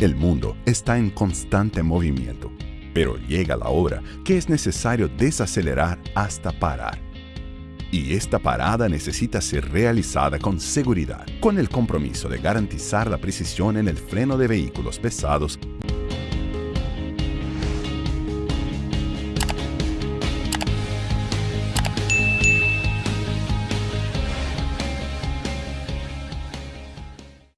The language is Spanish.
El mundo está en constante movimiento, pero llega la hora que es necesario desacelerar hasta parar. Y esta parada necesita ser realizada con seguridad, con el compromiso de garantizar la precisión en el freno de vehículos pesados